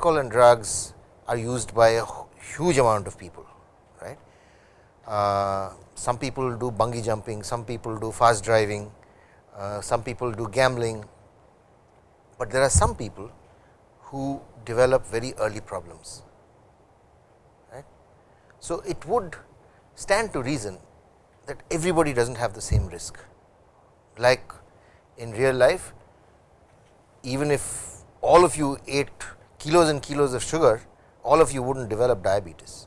alcohol and drugs are used by a huge amount of people right. Uh, some people do bungee jumping, some people do fast driving, uh, some people do gambling, but there are some people who develop very early problems. Right. So, it would stand to reason that everybody does not have the same risk. Like in real life, even if all of you ate kilos and kilos of sugar, all of you would not develop diabetes.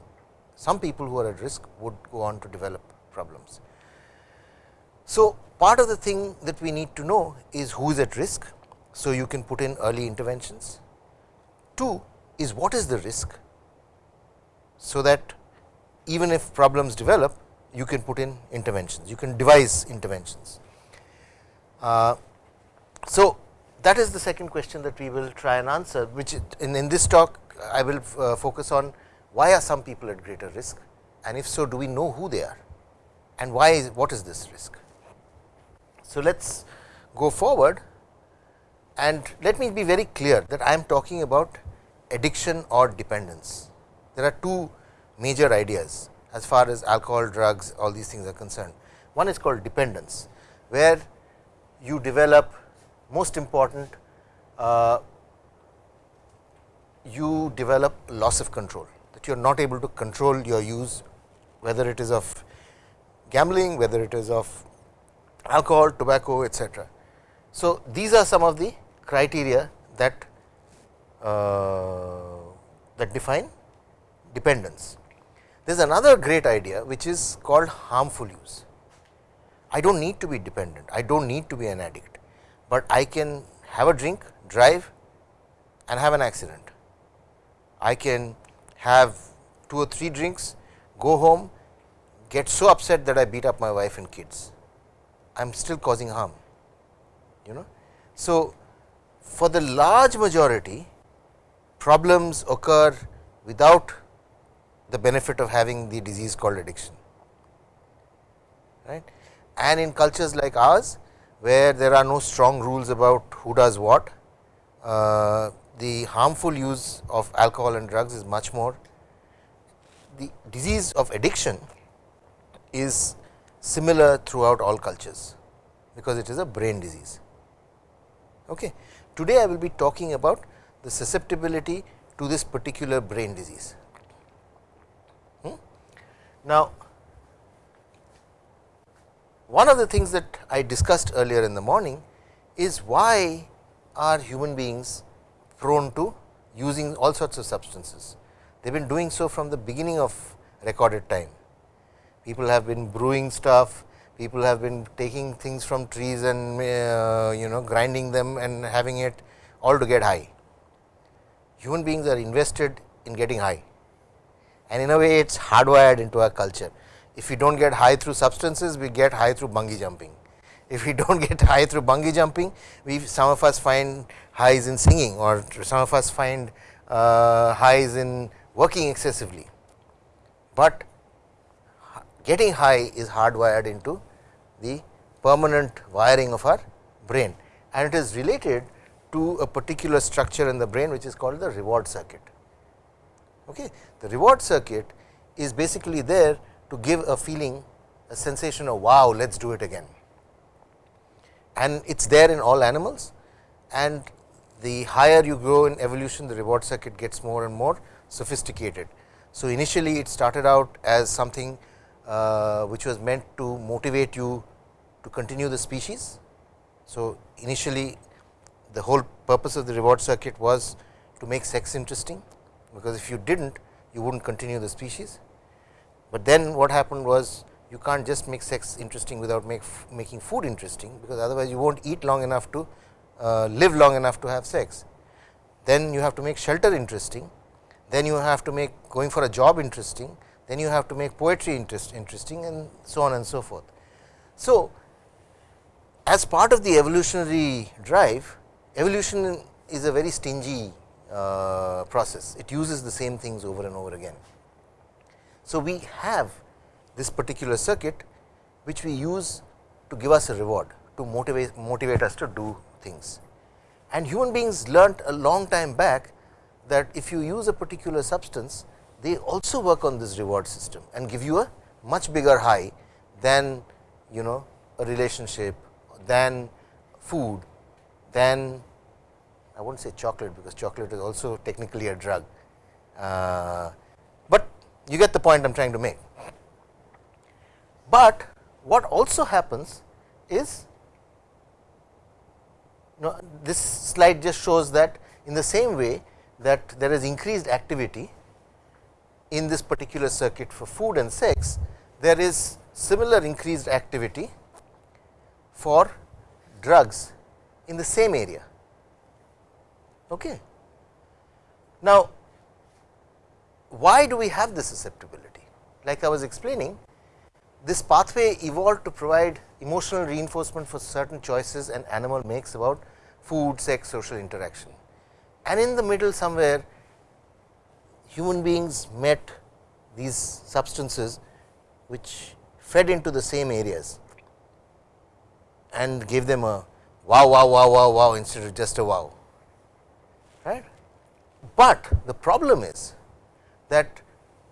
Some people who are at risk would go on to develop problems. So, part of the thing that we need to know is who is at risk. So, you can put in early interventions. Two is what is the risk, so that even if problems develop, you can put in interventions, you can devise interventions. Uh, so, that is the second question that we will try and answer, which in, in this talk I will uh, focus on why are some people at greater risk and if so do we know who they are and why is what is this risk. So, let us go forward and let me be very clear that I am talking about addiction or dependence. There are two major ideas as far as alcohol, drugs all these things are concerned. One is called dependence, where you develop most important uh, you develop loss of control that you are not able to control your use whether it is of gambling, whether it is of alcohol, tobacco etc. So, these are some of the criteria that uh, that define dependence. There is another great idea which is called harmful use. I do not need to be dependent, I do not need to be an addict, but I can have a drink, drive and have an accident. I can have two or three drinks, go home, get so upset that I beat up my wife and kids. I am still causing harm, you know. So, for the large majority problems occur without the benefit of having the disease called addiction. Right. And in cultures like ours, where there are no strong rules about who does what, uh, the harmful use of alcohol and drugs is much more. The disease of addiction is similar throughout all cultures, because it is a brain disease. Okay. Today, I will be talking about the susceptibility to this particular brain disease. Hmm? Now, one of the things that I discussed earlier in the morning is why are human beings prone to using all sorts of substances. They have been doing so from the beginning of recorded time. People have been brewing stuff, people have been taking things from trees and uh, you know grinding them and having it all to get high. Human beings are invested in getting high and in a way it is hardwired into our culture. If we do not get high through substances, we get high through bungee jumping. If we do not get high through bungee jumping, we some of us find highs in singing or some of us find uh, highs in working excessively, but getting high is hardwired into the permanent wiring of our brain and it is related to a particular structure in the brain which is called the reward circuit. Okay. The reward circuit is basically there to give a feeling a sensation of wow let us do it again and it is there in all animals and the higher you grow in evolution the reward circuit gets more and more sophisticated. So, initially it started out as something uh, which was meant to motivate you to continue the species. So, initially the whole purpose of the reward circuit was to make sex interesting, because if you did not you would not continue the species. But then what happened was you can't just make sex interesting without make making food interesting, because otherwise you won't eat long enough to uh, live long enough to have sex. Then you have to make shelter interesting, then you have to make going for a job interesting, then you have to make poetry interest interesting and so on and so forth. So, as part of the evolutionary drive, evolution is a very stingy uh, process, it uses the same things over and over again. So, we have this particular circuit which we use to give us a reward to motivate motivate us to do things. And human beings learnt a long time back that if you use a particular substance, they also work on this reward system and give you a much bigger high than you know a relationship, than food, than I will not say chocolate, because chocolate is also technically a drug, uh, you get the point I am trying to make. But what also happens is you know, this slide just shows that in the same way that there is increased activity in this particular circuit for food and sex, there is similar increased activity for drugs in the same area. Okay. Now, why do we have this susceptibility? Like I was explaining, this pathway evolved to provide emotional reinforcement for certain choices an animal makes about food, sex, social interaction. And in the middle somewhere human beings met these substances which fed into the same areas and gave them a wow, wow, wow, wow, wow instead of just a wow. Right? But the problem is that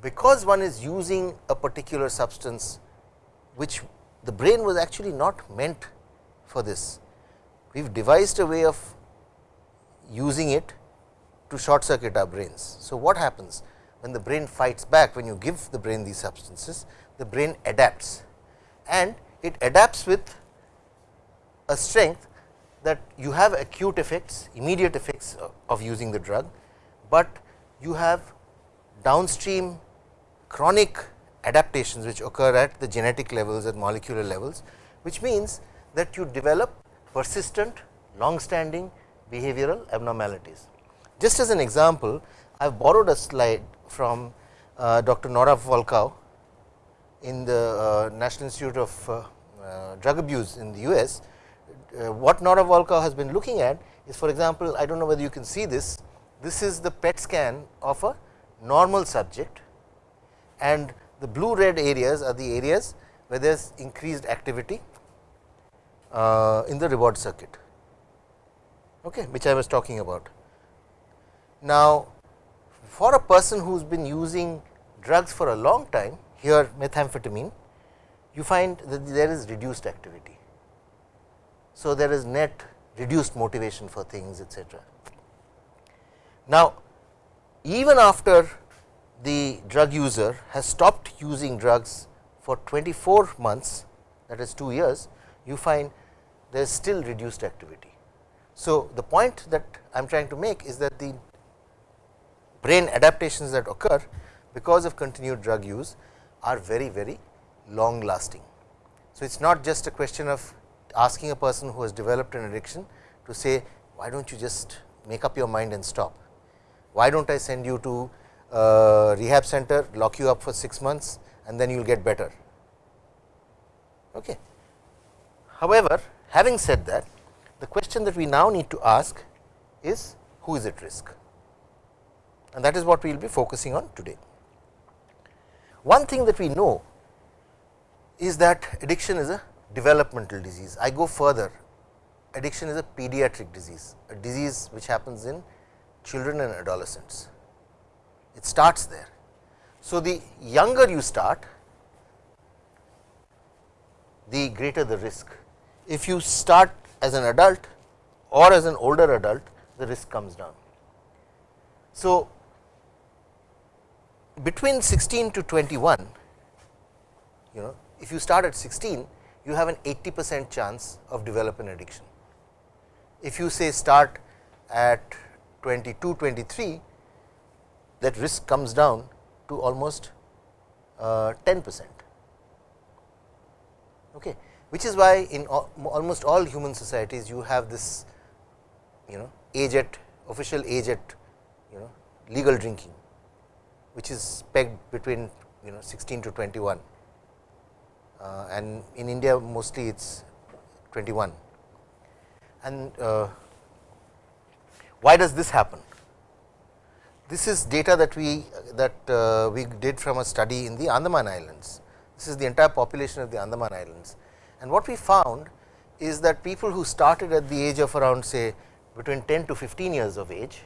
because one is using a particular substance which the brain was actually not meant for this. We have devised a way of using it to short circuit our brains. So, what happens when the brain fights back when you give the brain these substances, the brain adapts and it adapts with a strength that you have acute effects, immediate effects of using the drug, but you have downstream chronic adaptations which occur at the genetic levels at molecular levels, which means that you develop persistent long standing behavioral abnormalities. Just as an example, I have borrowed a slide from uh, Dr. Nora Volkow in the uh, National Institute of uh, uh Drug Abuse in the US. Uh, what Nora Volkow has been looking at is for example, I do not know whether you can see this, this is the PET scan of a normal subject and the blue red areas are the areas where there is increased activity uh, in the reward circuit, okay, which I was talking about. Now, for a person who has been using drugs for a long time, here methamphetamine, you find that there is reduced activity. So, there is net reduced motivation for things etc. Now, even after the drug user has stopped using drugs for 24 months that is 2 years, you find there is still reduced activity. So, the point that I am trying to make is that the brain adaptations that occur because of continued drug use are very very long lasting. So, it is not just a question of asking a person who has developed an addiction to say why do not you just make up your mind and stop, why do not I send you to uh, rehab center, lock you up for 6 months and then you will get better. Okay. However, having said that, the question that we now need to ask is who is at risk and that is what we will be focusing on today. One thing that we know is that addiction is a developmental disease. I go further, addiction is a pediatric disease, a disease which happens in children and adolescents it starts there. So, the younger you start, the greater the risk. If you start as an adult or as an older adult, the risk comes down. So, between 16 to 21, you know, if you start at 16, you have an 80 percent chance of developing addiction. If you say start at 22, 23, that risk comes down to almost uh, 10 percent, okay, which is why in almost all human societies you have this you know age at official age at you know legal drinking, which is pegged between you know 16 to 21 uh, and in India mostly it is 21. And uh, why does this happen? This is data that we that uh, we did from a study in the Andaman Islands. This is the entire population of the Andaman Islands. And what we found is that people who started at the age of around say between 10 to 15 years of age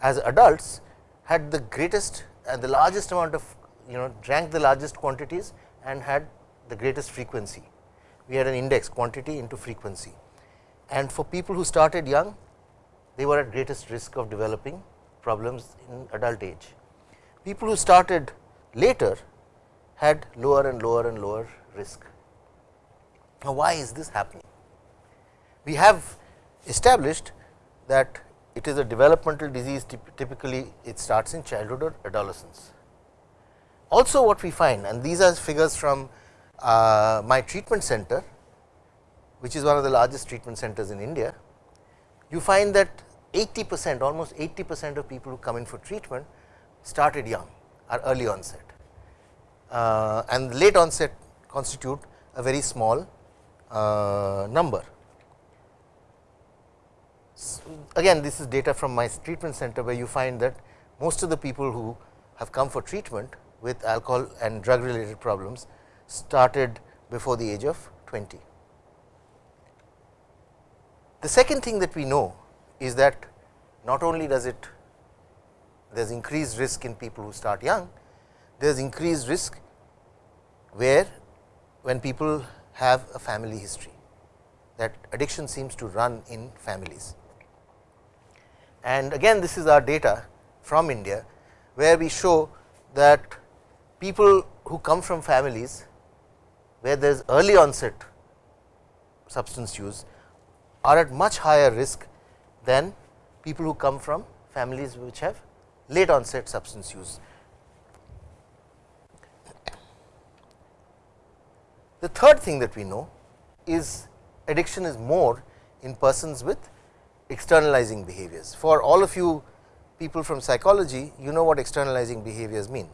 as adults had the greatest and the largest amount of you know drank the largest quantities and had the greatest frequency. We had an index quantity into frequency and for people who started young they were at greatest risk of developing problems in adult age. People who started later had lower and lower and lower risk. Now, why is this happening? We have established that it is a developmental disease typically it starts in childhood or adolescence. Also what we find and these are figures from uh, my treatment center which is one of the largest treatment centers in India. You find that 80 percent almost 80 percent of people who come in for treatment started young are early onset uh, and late onset constitute a very small uh, number. So, again this is data from my treatment center where you find that most of the people who have come for treatment with alcohol and drug related problems started before the age of 20. The second thing that we know is that not only does it there is increased risk in people who start young, there is increased risk where when people have a family history that addiction seems to run in families. And again this is our data from India, where we show that people who come from families where there is early onset substance use are at much higher risk than people who come from families which have late onset substance use. The third thing that we know is addiction is more in persons with externalizing behaviors. For all of you people from psychology, you know what externalizing behaviors mean.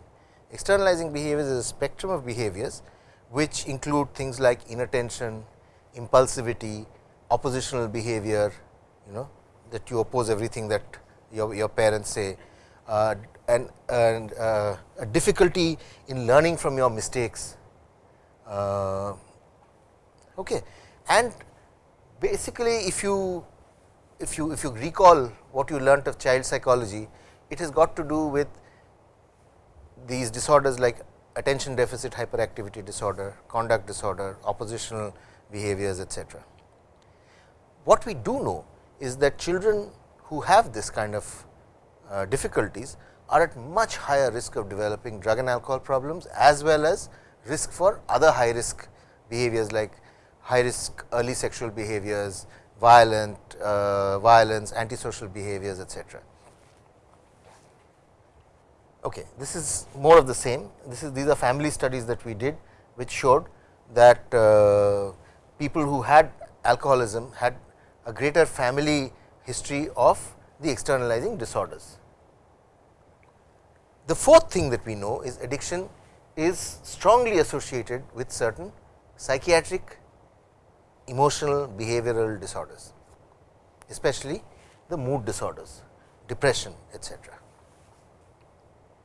Externalizing behaviors is a spectrum of behaviors, which include things like inattention, impulsivity, oppositional behavior, you know that you oppose everything that your, your parents say uh, and, and uh, a difficulty in learning from your mistakes. Uh, okay. And basically, if you if you if you recall what you learnt of child psychology, it has got to do with these disorders like attention deficit hyperactivity disorder, conduct disorder, oppositional behaviors etc. What we do know is that children who have this kind of uh, difficulties are at much higher risk of developing drug and alcohol problems as well as risk for other high risk behaviors like high risk early sexual behaviors, violent uh, violence, antisocial behaviors etc. Okay, this is more of the same. This is these are family studies that we did, which showed that uh, people who had alcoholism had a greater family history of the externalizing disorders. The fourth thing that we know is addiction is strongly associated with certain psychiatric, emotional, behavioral disorders, especially the mood disorders, depression etc.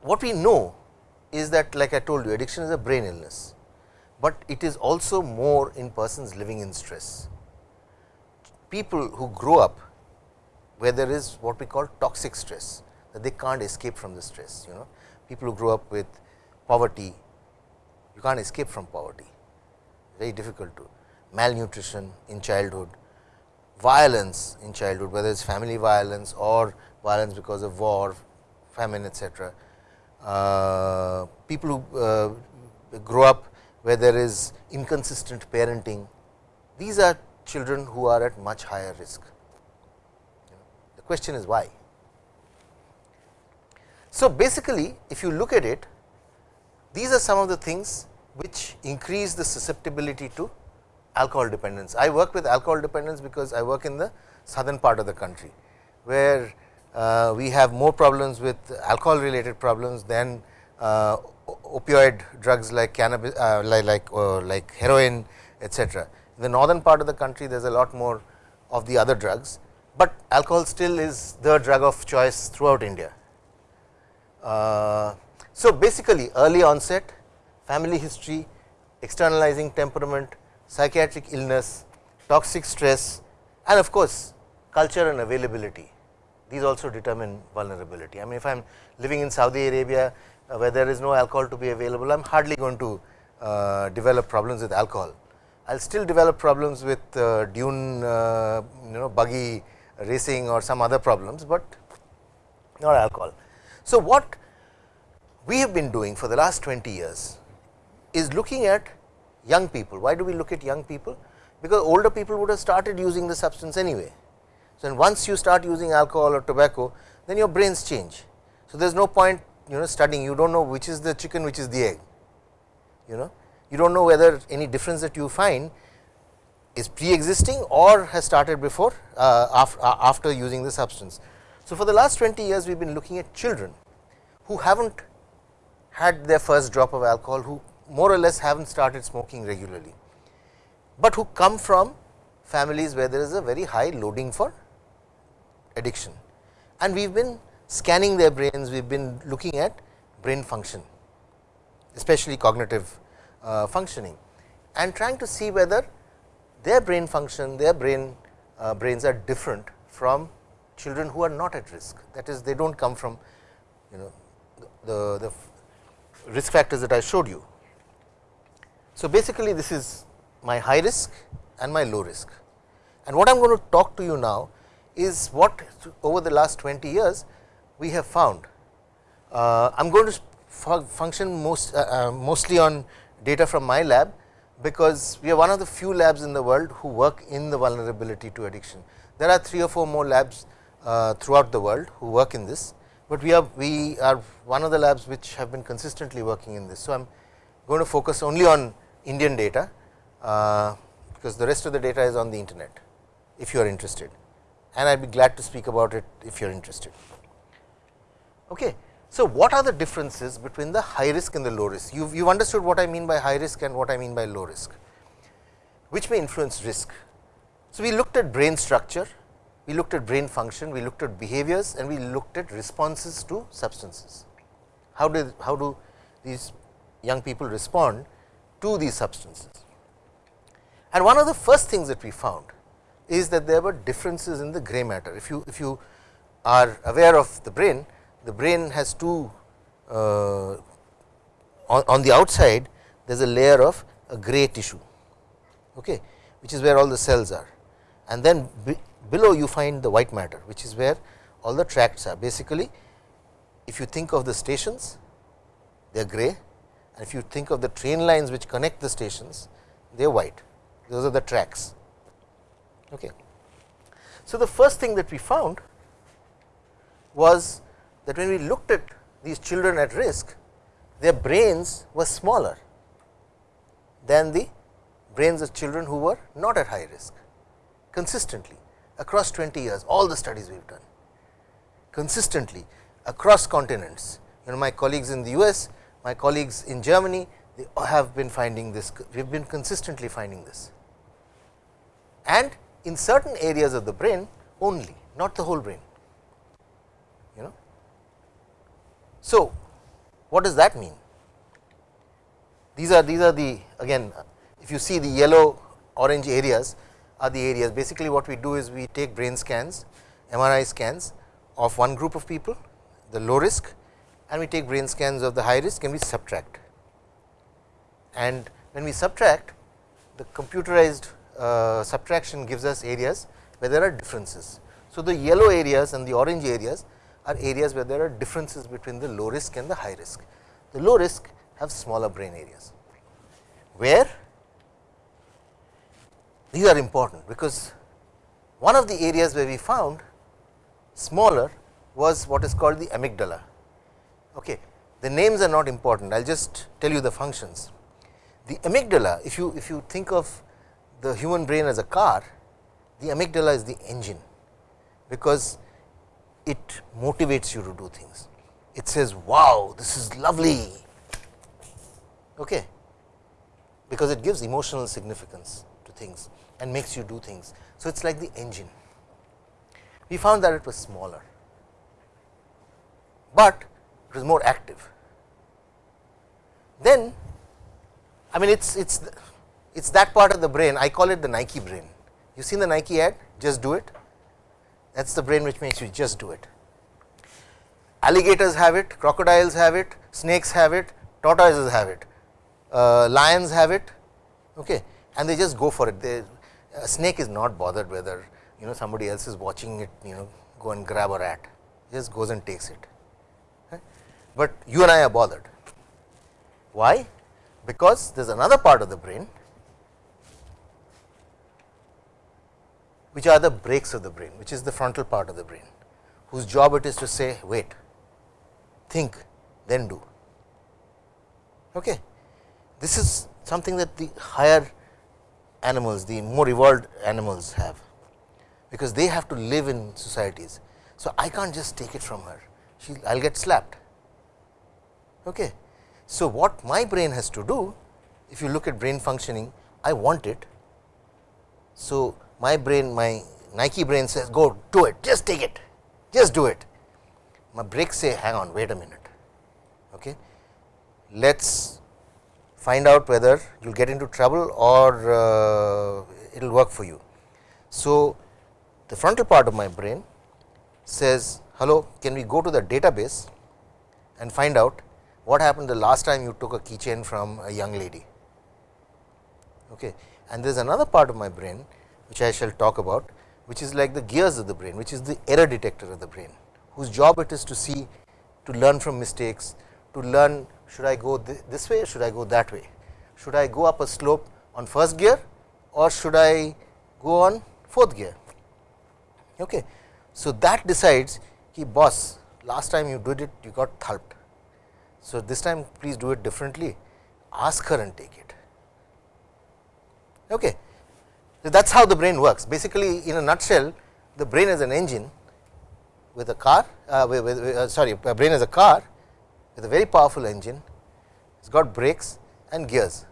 What we know is that like I told you addiction is a brain illness, but it is also more in persons living in stress people who grow up where there is what we call toxic stress that they can't escape from the stress you know. People who grow up with poverty you can't escape from poverty. Very difficult to malnutrition in childhood violence in childhood whether it's family violence or violence because of war famine etc uh, people who uh, grow up where there is inconsistent parenting these are children who are at much higher risk. The question is why. So, basically if you look at it these are some of the things which increase the susceptibility to alcohol dependence. I work with alcohol dependence because I work in the southern part of the country, where uh, we have more problems with alcohol related problems than uh, opioid drugs like cannabis, uh, like like, uh, like heroin, etc. The northern part of the country there is a lot more of the other drugs, but alcohol still is the drug of choice throughout India. Uh, so, basically early onset, family history, externalizing temperament, psychiatric illness, toxic stress and of course, culture and availability these also determine vulnerability. I mean if I am living in Saudi Arabia uh, where there is no alcohol to be available, I am hardly going to uh, develop problems with alcohol. I will still develop problems with uh, dune uh, you know buggy racing or some other problems, but not alcohol. So, what we have been doing for the last 20 years is looking at young people. Why do we look at young people? Because older people would have started using the substance anyway. So, once you start using alcohol or tobacco, then your brains change. So, there is no point you know studying, you do not know which is the chicken, which is the egg, you know. You do not know whether any difference that you find is pre-existing or has started before uh, after, uh, after using the substance. So, for the last 20 years we have been looking at children who have not had their first drop of alcohol, who more or less have not started smoking regularly, but who come from families where there is a very high loading for addiction. And we have been scanning their brains, we have been looking at brain function, especially cognitive uh, functioning and trying to see whether their brain function, their brain uh, brains are different from children who are not at risk. That is, they do not come from you know the, the risk factors that I showed you. So, basically this is my high risk and my low risk. And what I am going to talk to you now is what over the last 20 years we have found. Uh, I am going to function most uh, uh, mostly on data from my lab, because we are one of the few labs in the world who work in the vulnerability to addiction. There are 3 or 4 more labs uh, throughout the world who work in this, but we are we are one of the labs which have been consistently working in this. So, I am going to focus only on Indian data, uh, because the rest of the data is on the internet if you are interested and I would be glad to speak about it if you are interested. Okay. So, what are the differences between the high risk and the low risk? You have understood what I mean by high risk and what I mean by low risk, which may influence risk. So, we looked at brain structure, we looked at brain function, we looked at behaviors and we looked at responses to substances. How do, how do these young people respond to these substances? And one of the first things that we found is that there were differences in the gray matter. If you, if you are aware of the brain, the brain has two uh, on, on, the outside there is a layer of a gray tissue okay, which is where all the cells are and then be, below you find the white matter which is where all the tracts are basically if you think of the stations they are gray and if you think of the train lines which connect the stations they are white those are the tracks. Okay. So, the first thing that we found was that when we looked at these children at risk, their brains were smaller than the brains of children who were not at high risk consistently across 20 years all the studies we have done. Consistently across continents. You know my colleagues in the US, my colleagues in Germany they have been finding this we have been consistently finding this. And in certain areas of the brain only not the whole brain you know so, what does that mean? These are these are the again if you see the yellow orange areas are the areas basically what we do is we take brain scans MRI scans of one group of people the low risk and we take brain scans of the high risk and we subtract and when we subtract the computerized uh, subtraction gives us areas where there are differences. So, the yellow areas and the orange areas are areas where there are differences between the low risk and the high risk. The low risk have smaller brain areas, where these are important, because one of the areas where we found smaller was what is called the amygdala. Okay. The names are not important, I will just tell you the functions. The amygdala, if you if you think of the human brain as a car, the amygdala is the engine, because it motivates you to do things. It says, wow, this is lovely, okay, because it gives emotional significance to things and makes you do things. So, it is like the engine. We found that it was smaller, but it was more active. Then, I mean, it's it's it's that part of the brain. I call it the Nike brain. You seen the Nike ad? Just do it that is the brain which makes you just do it. Alligators have it, crocodiles have it, snakes have it, tortoises have it, uh, lions have it okay, and they just go for it. They, a snake is not bothered whether you know somebody else is watching it you know go and grab a rat, just goes and takes it. But you and I are bothered. Why? Because there is another part of the brain which are the brakes of the brain, which is the frontal part of the brain, whose job it is to say wait, think, then do. Okay. This is something that the higher animals, the more evolved animals have, because they have to live in societies. So, I can't just take it from her, I will get slapped. Okay. So, what my brain has to do, if you look at brain functioning, I want it. So, my brain, my Nike brain says go do it, just take it, just do it. My brakes say hang on, wait a minute. Okay. Let us find out whether you will get into trouble or uh, it will work for you. So, the frontal part of my brain says hello can we go to the database and find out what happened the last time you took a keychain from a young lady. Okay. And there is another part of my brain which I shall talk about, which is like the gears of the brain, which is the error detector of the brain, whose job it is to see, to learn from mistakes, to learn should I go th this way, should I go that way, should I go up a slope on first gear or should I go on fourth gear. Okay. So, that decides ki boss last time you did it you got thulped. So, this time please do it differently ask her and take it. Okay. So, that is how the brain works basically in a nutshell the brain is an engine with a car uh, with, with, uh, sorry a brain is a car with a very powerful engine it has got brakes and gears.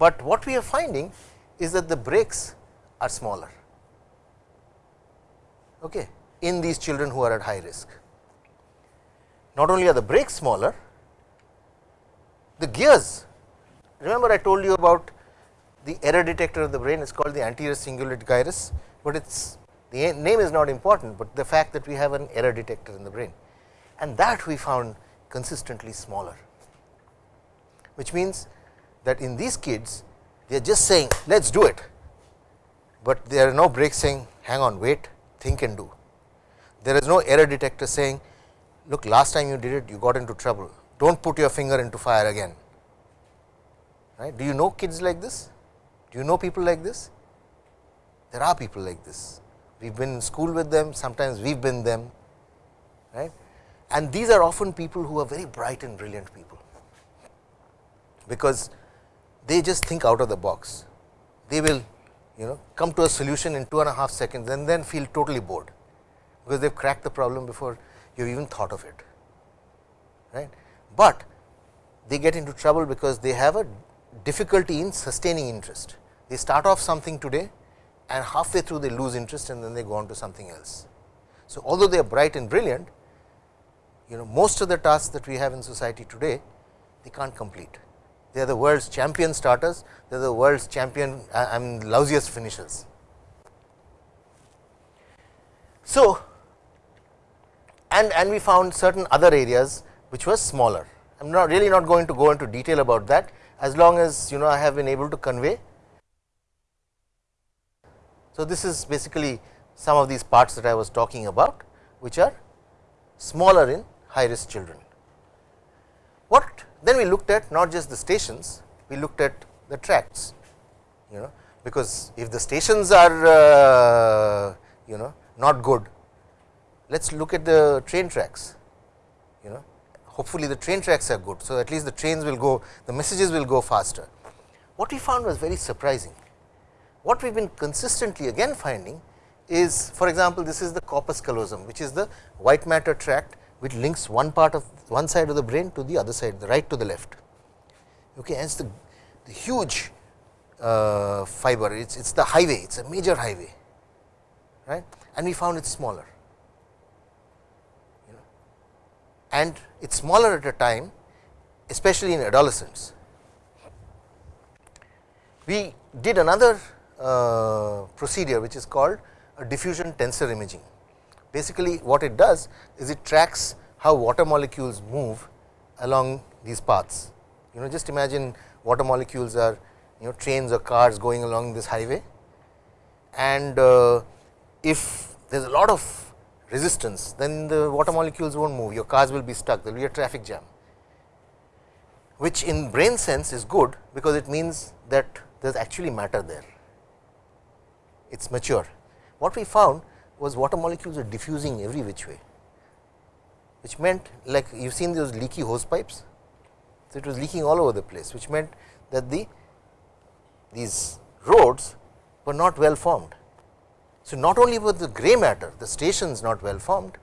But what we are finding is that the brakes are smaller okay, in these children who are at high risk. Not only are the brakes smaller, the gears remember I told you about the error detector of the brain is called the anterior cingulate gyrus, but its the name is not important, but the fact that we have an error detector in the brain and that we found consistently smaller, which means that in these kids they are just saying let us do it, but there are no brakes saying hang on wait think and do. There is no error detector saying look last time you did it you got into trouble do not put your finger into fire again right. Do you know kids like this? Do you know people like this? There are people like this. We have been in school with them, sometimes we have been them, right. And these are often people who are very bright and brilliant people, because they just think out of the box. They will you know come to a solution in two and a half seconds and then feel totally bored, because they have cracked the problem before you have even thought of it. right? But they get into trouble because they have a difficulty in sustaining interest. They start off something today and halfway through they lose interest and then they go on to something else. So, although they are bright and brilliant, you know most of the tasks that we have in society today, they can't complete. They are the world's champion starters, they are the world's champion uh, I am lousiest finishers. So, and, and we found certain other areas which were smaller. I am not really not going to go into detail about that as long as you know I have been able to convey so, this is basically some of these parts that I was talking about which are smaller in high risk children. What then we looked at not just the stations, we looked at the tracts you know because if the stations are uh, you know not good, let us look at the train tracks you know hopefully the train tracks are good. So, at least the trains will go the messages will go faster. What we found was very surprising what we have been consistently again finding is for example, this is the corpus callosum which is the white matter tract which links one part of one side of the brain to the other side the right to the left. Okay, and it is the, the huge uh, fiber it is it's the highway it is a major highway right and we found it smaller you know and it is smaller at a time especially in adolescents. We did another uh, procedure which is called diffusion tensor imaging. Basically what it does is it tracks how water molecules move along these paths. You know just imagine water molecules are you know trains or cars going along this highway. And uh, if there is a lot of resistance then the water molecules will not move. Your cars will be stuck. There will be a traffic jam. Which in brain sense is good because it means that there is actually matter there it is mature. What we found was water molecules are diffusing every which way which meant like you have seen those leaky hose pipes. So, it was leaking all over the place which meant that the these roads were not well formed. So, not only was the gray matter the stations not well formed,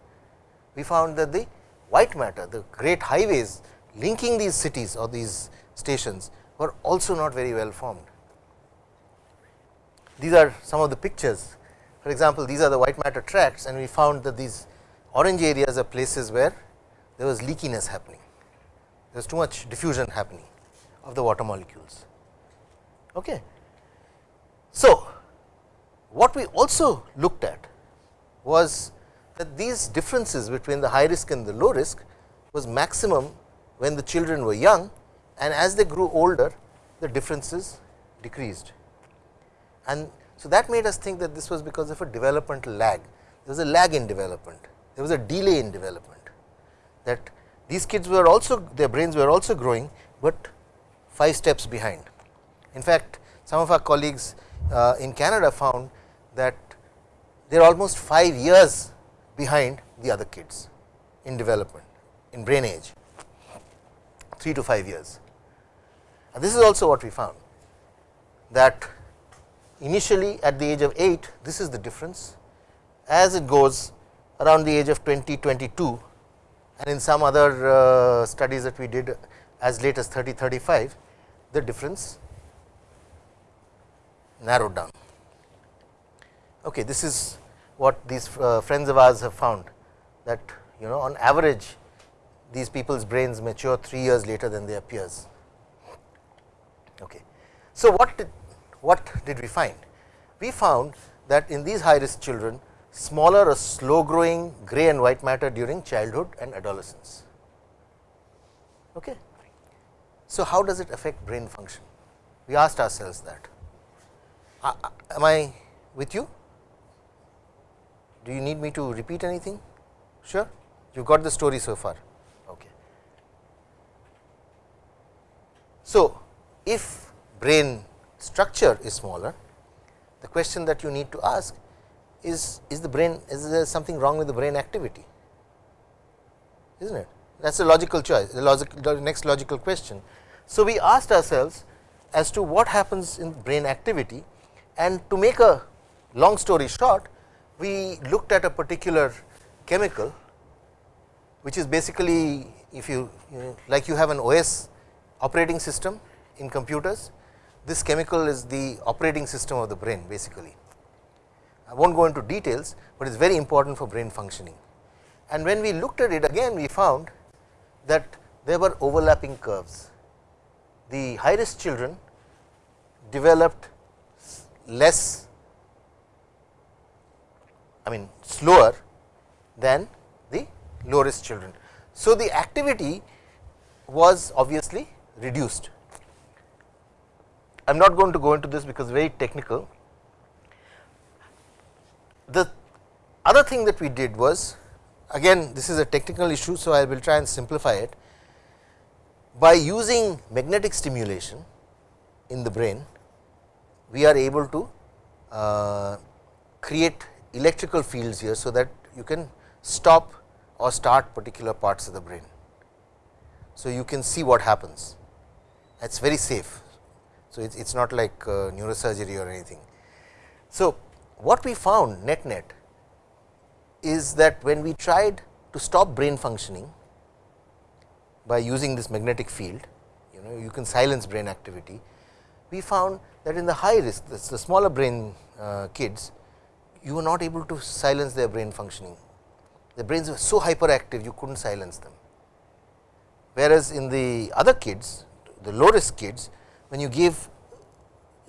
we found that the white matter the great highways linking these cities or these stations were also not very well formed. These are some of the pictures for example, these are the white matter tracts and we found that these orange areas are places where there was leakiness happening, there is too much diffusion happening of the water molecules. Okay. So, what we also looked at was that these differences between the high risk and the low risk was maximum when the children were young and as they grew older the differences decreased. And so, that made us think that this was because of a developmental lag, there was a lag in development, there was a delay in development that these kids were also their brains were also growing, but 5 steps behind. In fact, some of our colleagues uh, in Canada found that they are almost 5 years behind the other kids in development in brain age 3 to 5 years. And this is also what we found that initially at the age of 8 this is the difference as it goes around the age of 20 22 and in some other uh, studies that we did as late as 30 35 the difference narrowed down. Okay, this is what these uh, friends of ours have found that you know on average these people's brains mature 3 years later than their peers. Okay. So, what what did we find? We found that in these high risk children smaller or slow growing gray and white matter during childhood and adolescence. Okay. So, how does it affect brain function? We asked ourselves that. Uh, uh am I with you? Do you need me to repeat anything? Sure, you got the story so far. Okay. So, if brain structure is smaller, the question that you need to ask is is the brain is there something wrong with the brain activity is not it that is a logical choice the, logic, the next logical question. So, we asked ourselves as to what happens in brain activity and to make a long story short we looked at a particular chemical which is basically if you, you know, like you have an OS operating system in computers this chemical is the operating system of the brain basically. I will not go into details, but it is very important for brain functioning. And when we looked at it again we found that there were overlapping curves. The high risk children developed less I mean slower than the low risk children. So, the activity was obviously reduced I am not going to go into this because very technical. The other thing that we did was again this is a technical issue. So, I will try and simplify it by using magnetic stimulation in the brain we are able to uh, create electrical fields here. So, that you can stop or start particular parts of the brain. So, you can see what happens that is very safe. So, it is not like uh, neurosurgery or anything. So, what we found net net is that when we tried to stop brain functioning by using this magnetic field, you know you can silence brain activity, we found that in the high risk the smaller brain uh, kids you were not able to silence their brain functioning. The brains were so hyperactive you could not silence them. Whereas, in the other kids the low risk kids when you give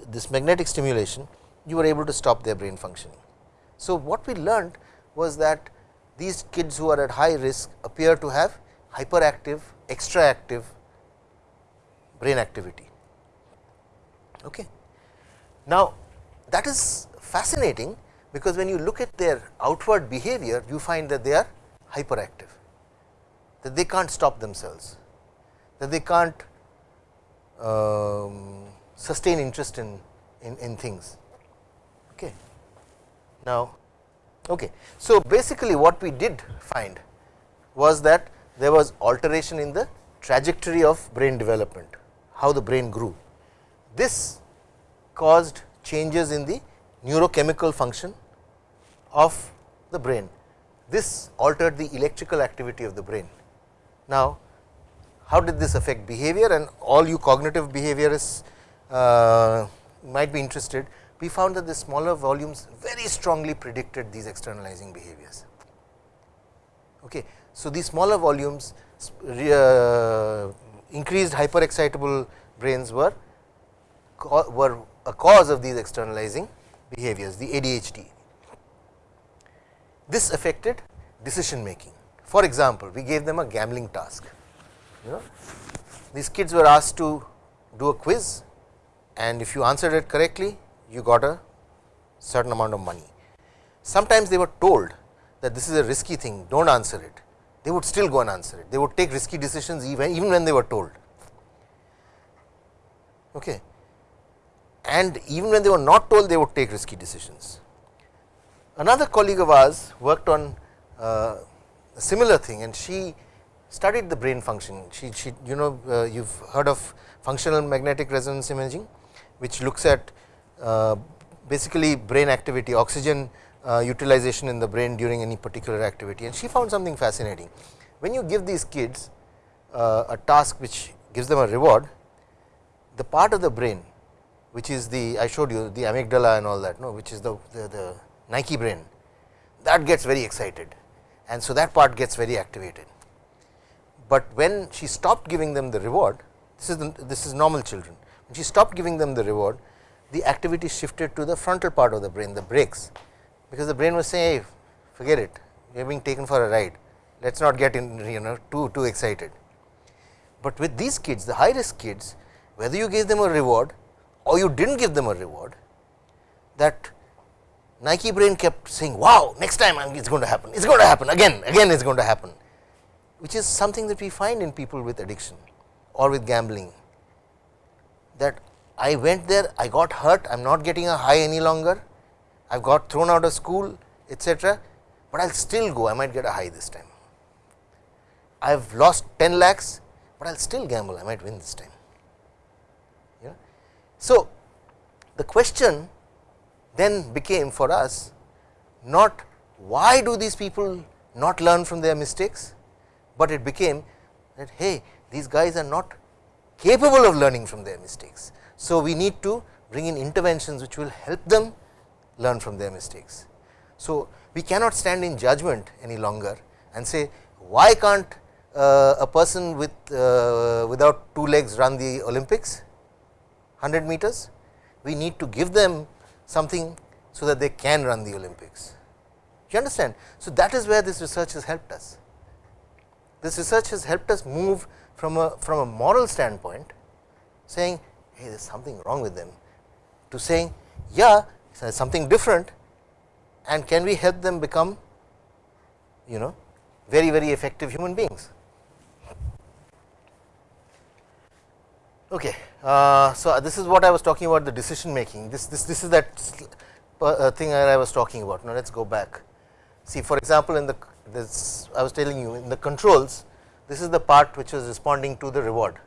this magnetic stimulation you were able to stop their brain functioning. So, what we learned was that these kids who are at high risk appear to have hyperactive, extra active brain activity. Okay. Now, that is fascinating because when you look at their outward behavior you find that they are hyperactive that they can't stop themselves that they can't um, sustain interest in, in, in things. Okay. Now, okay. so basically what we did find was that there was alteration in the trajectory of brain development, how the brain grew. This caused changes in the neurochemical function of the brain. This altered the electrical activity of the brain. Now, how did this affect behavior and all you cognitive behaviorists uh, might be interested, we found that the smaller volumes very strongly predicted these externalizing behaviors. Okay. So, these smaller volumes uh, increased hyperexcitable brains were were a cause of these externalizing behaviors the ADHD. This affected decision making. For example, we gave them a gambling task. You know, these kids were asked to do a quiz and if you answered it correctly, you got a certain amount of money. Sometimes they were told that this is a risky thing, do not answer it. They would still go and answer it. They would take risky decisions even, even when they were told. Okay. And even when they were not told, they would take risky decisions. Another colleague of ours worked on uh, a similar thing and she studied the brain function. She, she you know uh, you have heard of functional magnetic resonance imaging, which looks at uh, basically brain activity, oxygen uh, utilization in the brain during any particular activity and she found something fascinating. When you give these kids uh, a task which gives them a reward, the part of the brain which is the I showed you the amygdala and all that no which is the, the, the Nike brain that gets very excited and so that part gets very activated. But when she stopped giving them the reward this is the, this is normal children. When she stopped giving them the reward the activity shifted to the frontal part of the brain the brakes because the brain was saying hey, forget it. We are being taken for a ride. Let us not get in you know too too excited. But with these kids the high risk kids whether you gave them a reward or you did not give them a reward that Nike brain kept saying wow next time it is going to happen. It is going to happen again. Again it is going to happen which is something that we find in people with addiction or with gambling that I went there I got hurt I am not getting a high any longer I have got thrown out of school etc., but I will still go I might get a high this time. I have lost 10 lakhs, but I will still gamble I might win this time. So, the question then became for us not why do these people not learn from their mistakes, but it became that hey these guys are not capable of learning from their mistakes. So, we need to bring in interventions which will help them learn from their mistakes. So, we cannot stand in judgment any longer and say why can't uh, a person with uh, without two legs run the Olympics 100 meters. We need to give them something so that they can run the Olympics. You understand? So, that is where this research has helped us. This research has helped us move from a from a moral standpoint saying hey there is something wrong with them to saying yeah there is something different and can we help them become you know very very effective human beings. Okay. Uh, so, this is what I was talking about the decision making this this this is that uh, thing that I was talking about now let us go back see for example in the this I was telling you in the controls this is the part which was responding to the reward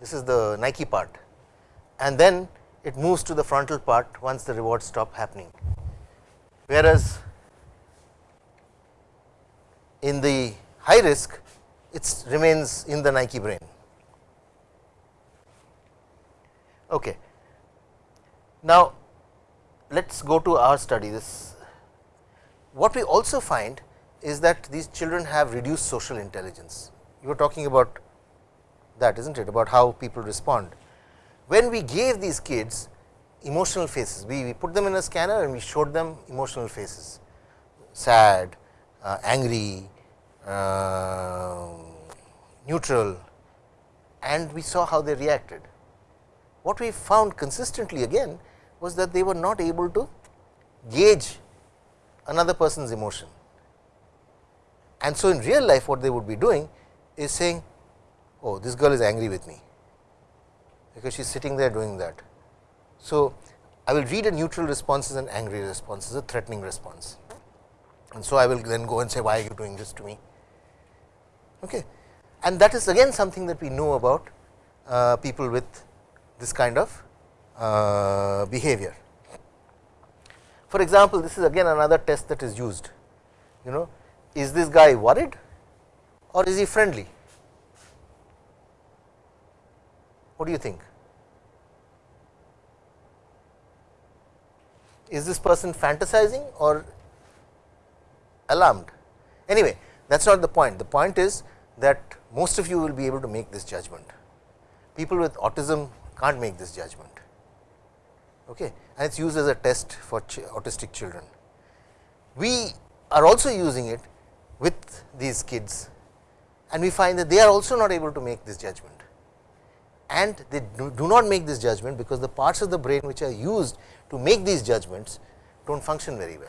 this is the Nike part and then it moves to the frontal part once the rewards stop happening. Whereas, in the high risk it remains in the Nike brain. Okay. Now, let us go to our study this. What we also find is that these children have reduced social intelligence. You were talking about that is not it about how people respond when we gave these kids emotional faces. We, we put them in a scanner and we showed them emotional faces, sad, uh, angry, uh, neutral and we saw how they reacted. What we found consistently again was that they were not able to gauge another person's emotion. And so, in real life what they would be doing is saying, oh this girl is angry with me, because she is sitting there doing that. So, I will read a neutral response as an angry response, as a threatening response. And so, I will then go and say why are you doing this to me. Okay. And that is again something that we know about uh, people with this kind of uh, behavior. For example, this is again another test that is used, you know, is this guy worried or is he friendly? What do you think? Is this person fantasizing or alarmed? Anyway, that is not the point. The point is that most of you will be able to make this judgment. People with autism can't make this judgment okay, and it is used as a test for ch autistic children. We are also using it with these kids and we find that they are also not able to make this judgment. And they do, do not make this judgment because the parts of the brain which are used to make these judgments do not function very well.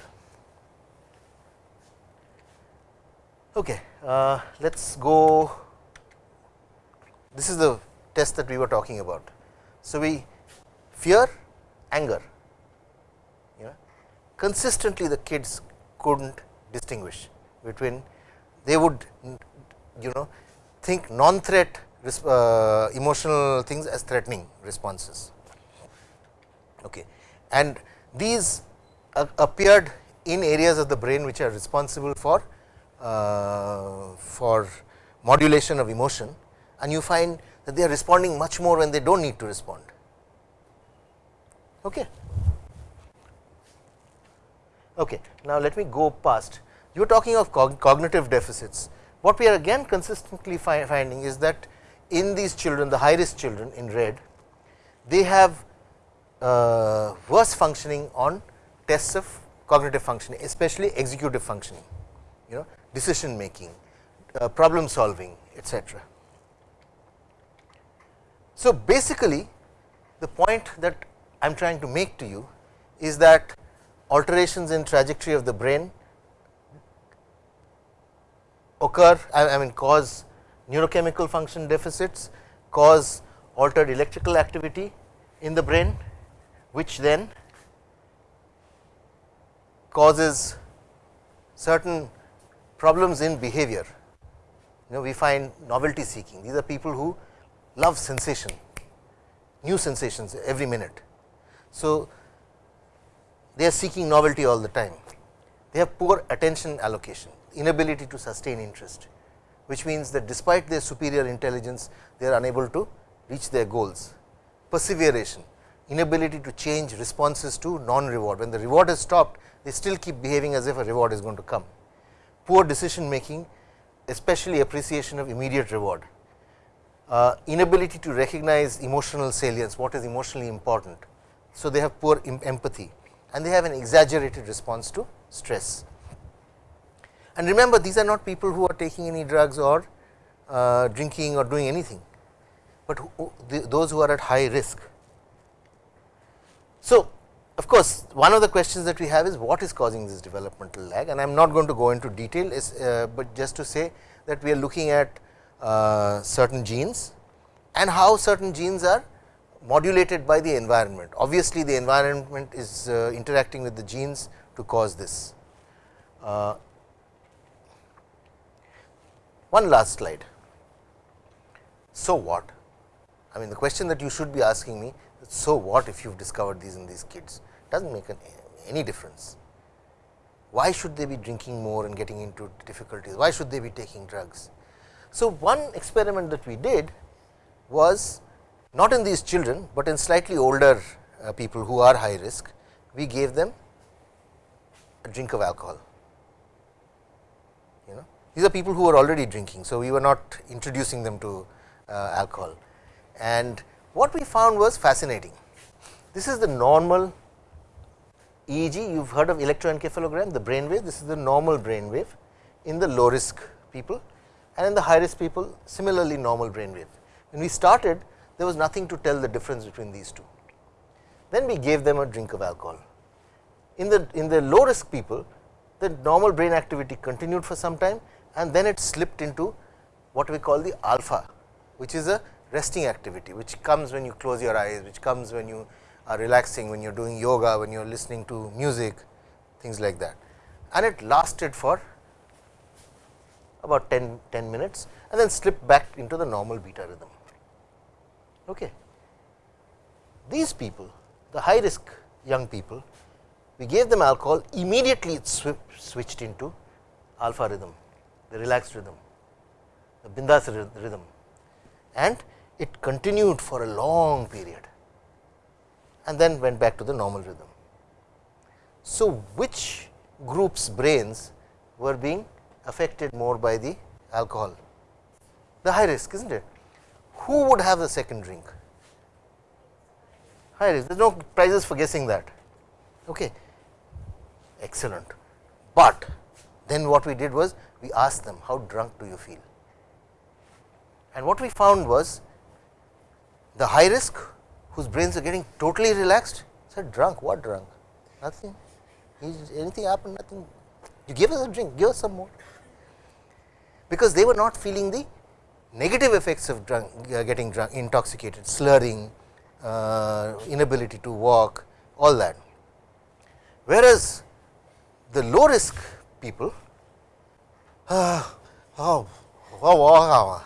Okay, uh, let us go. This is the test that we were talking about. So, we fear anger. You know consistently the kids could not distinguish between they would you know think non threat uh, emotional things as threatening responses. Okay. And these uh, appeared in areas of the brain which are responsible for uh, for modulation of emotion and you find that they are responding much more when they do not need to respond. Okay. Okay. Now, let me go past you are talking of cog cognitive deficits. What we are again consistently fi finding is that in these children the high risk children in red they have uh, worse functioning on tests of cognitive functioning especially executive functioning you know decision making uh, problem solving etc. So, basically the point that I am trying to make to you is that alterations in trajectory of the brain occur I mean cause neurochemical function deficits, cause altered electrical activity in the brain, which then causes certain problems in behavior. You know we find novelty seeking, these are people who love sensation, new sensations every minute. So, they are seeking novelty all the time, they have poor attention allocation, inability to sustain interest, which means that despite their superior intelligence, they are unable to reach their goals. Perseveration, inability to change responses to non reward, when the reward has stopped, they still keep behaving as if a reward is going to come. Poor decision making, especially appreciation of immediate reward, uh, inability to recognize emotional salience, what is emotionally important. So, they have poor empathy and they have an exaggerated response to stress. And remember these are not people who are taking any drugs or uh, drinking or doing anything, but who, the, those who are at high risk. So, of course, one of the questions that we have is what is causing this developmental lag and I am not going to go into detail is, uh, but just to say that we are looking at uh, certain genes and how certain genes are modulated by the environment. Obviously, the environment is uh, interacting with the genes to cause this. One last slide. So what? I mean the question that you should be asking me so what if you have discovered these in these kids does not make an, any difference. Why should they be drinking more and getting into difficulties? Why should they be taking drugs? So, one experiment that we did was not in these children, but in slightly older uh, people who are high risk, we gave them a drink of alcohol. These are people who were already drinking. So, we were not introducing them to uh, alcohol and what we found was fascinating. This is the normal EEG, you have heard of electroencephalogram, the brain wave, this is the normal brain wave in the low risk people and in the high risk people similarly normal brain wave. When we started, there was nothing to tell the difference between these two. Then we gave them a drink of alcohol. In the, in the low risk people, the normal brain activity continued for some time and then it slipped into what we call the alpha, which is a resting activity, which comes when you close your eyes, which comes when you are relaxing, when you are doing yoga, when you are listening to music, things like that. And it lasted for about 10, 10 minutes and then slipped back into the normal beta rhythm. Okay. These people, the high risk young people, we gave them alcohol, immediately it switched into alpha rhythm, the relaxed rhythm, the bindas rhythm and it continued for a long period and then went back to the normal rhythm. So, which groups brains were being affected more by the alcohol? The high risk is not it? Who would have the second drink? High risk, there is no prizes for guessing that. Okay. Excellent. But then what we did was we asked them how drunk do you feel? And what we found was the high risk whose brains are getting totally relaxed said drunk? What drunk? Nothing. Anything happened? Nothing. You give us a drink give us some more. Because they were not feeling the negative effects of drunk uh, getting drunk intoxicated slurring uh, inability to walk all that. Whereas the low risk people oh, oh, oh,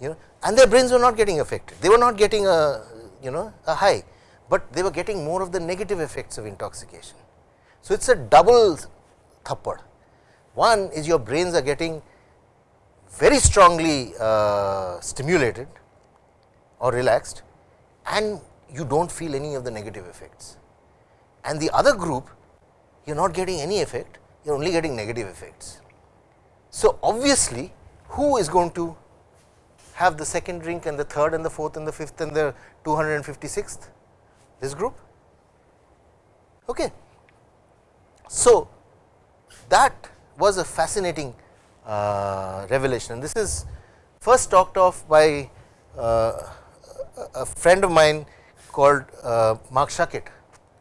you know and their brains were not getting affected. They were not getting a you know a high, but they were getting more of the negative effects of intoxication. So, it is a double thappad. One is your brains are getting very strongly uh, stimulated or relaxed and you do not feel any of the negative effects. And the other group you are not getting any effect, you are only getting negative effects. So, obviously, who is going to have the second drink and the third and the fourth and the fifth and the 256th this group. Okay. So, that was a fascinating uh, revelation and this is first talked of by uh, a friend of mine called uh, Marc Schuckit,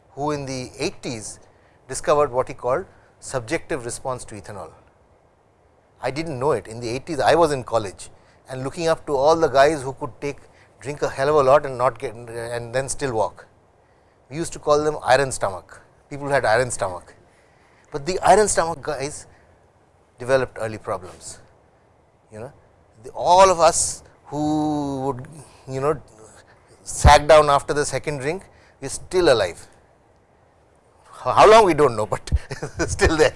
who in the 80s discovered what he called subjective response to ethanol. I did not know it in the 80s I was in college and looking up to all the guys who could take drink a hell of a lot and not get and then still walk. We used to call them iron stomach, people who had iron stomach, but the iron stomach guys developed early problems. You know, the, all of us who would you know sag down after the second drink, are still alive. How long we do not know, but still there.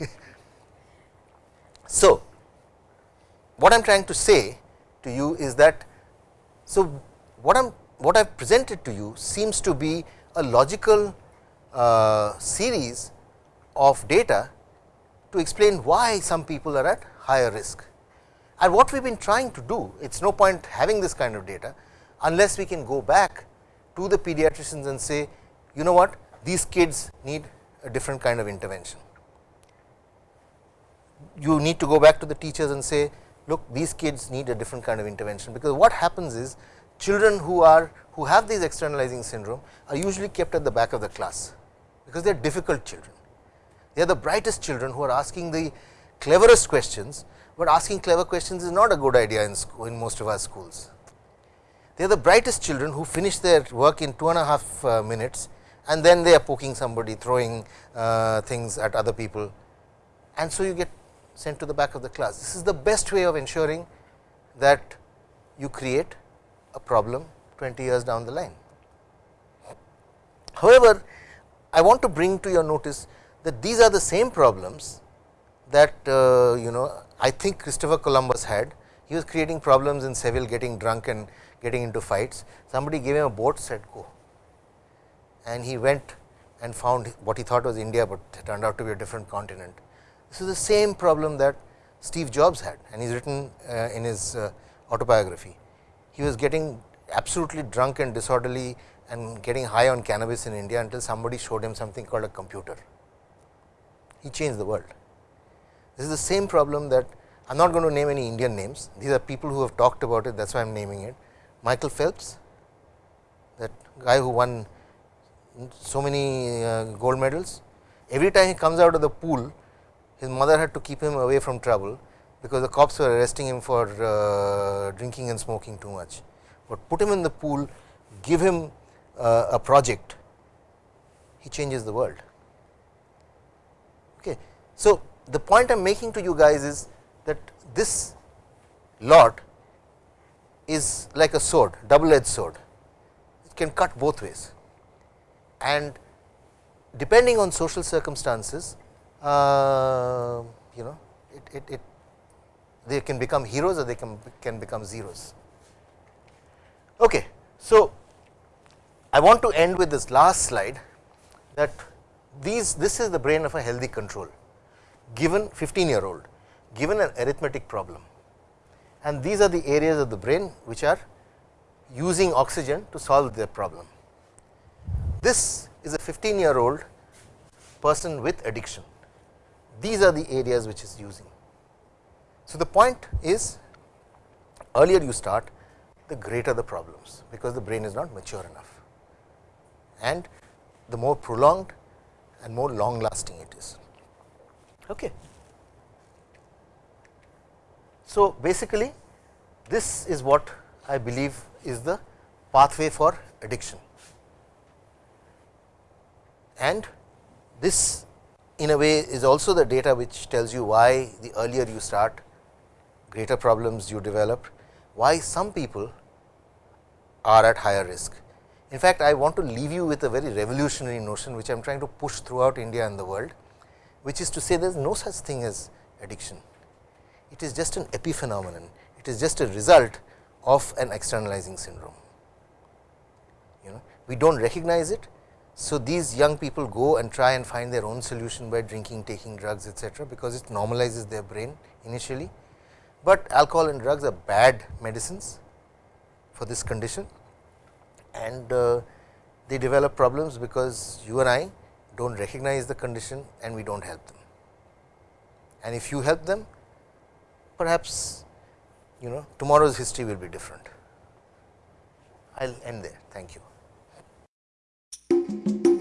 so, what I am trying to say to you is that, so what I am what I have presented to you seems to be a logical uh, series of data to explain why some people are at higher risk. And what we have been trying to do, it is no point having this kind of data, unless we can go back to the pediatricians and say, you know what, these kids need a different kind of intervention. You need to go back to the teachers and say, look these kids need a different kind of intervention, because what happens is children who are who have these externalizing syndrome are usually kept at the back of the class, because they are difficult children. They are the brightest children who are asking the cleverest questions, but asking clever questions is not a good idea in school in most of our schools. They are the brightest children who finish their work in two and a half uh, minutes and then they are poking somebody, throwing uh, things at other people and so you get sent to the back of the class. This is the best way of ensuring that you create a problem 20 years down the line. However, I want to bring to your notice that these are the same problems that uh, you know I think Christopher Columbus had. He was creating problems in Seville getting drunk and getting into fights. Somebody gave him a boat said go and he went and found what he thought was India, but turned out to be a different continent. This is the same problem that Steve Jobs had and he has written uh, in his uh, autobiography. He was getting absolutely drunk and disorderly and getting high on cannabis in India until somebody showed him something called a computer. He changed the world. This is the same problem that I am not going to name any Indian names, these are people who have talked about it that is why I am naming it. Michael Phelps, that guy who won so many uh, gold medals, every time he comes out of the pool, his mother had to keep him away from trouble, because the cops were arresting him for uh, drinking and smoking too much. But put him in the pool, give him uh, a project, he changes the world. Okay. So, the point I am making to you guys is that this lot is like a sword, double edged sword, it can cut both ways and depending on social circumstances, uh, you know it, it, it, they can become heroes or they can, can become zeros. Okay. So, I want to end with this last slide that these this is the brain of a healthy control given 15 year old given an arithmetic problem and these are the areas of the brain which are using oxygen to solve their problem. This is a 15 year old person with addiction, these are the areas which is using. So, the point is earlier you start the greater the problems, because the brain is not mature enough and the more prolonged and more long lasting it is. Okay. So, basically this is what I believe is the pathway for addiction and this in a way is also the data which tells you why the earlier you start greater problems you develop, why some people are at higher risk. In fact, I want to leave you with a very revolutionary notion which I am trying to push throughout India and the world, which is to say there is no such thing as addiction. It is just an epiphenomenon, it is just a result of an externalizing syndrome. You know, we do not recognize it. So, these young people go and try and find their own solution by drinking, taking drugs etcetera, because it normalizes their brain initially, but alcohol and drugs are bad medicines for this condition and uh, they develop problems because you and I do not recognize the condition and we do not help them. And if you help them perhaps you know tomorrow's history will be different. I will end there. Thank you thank you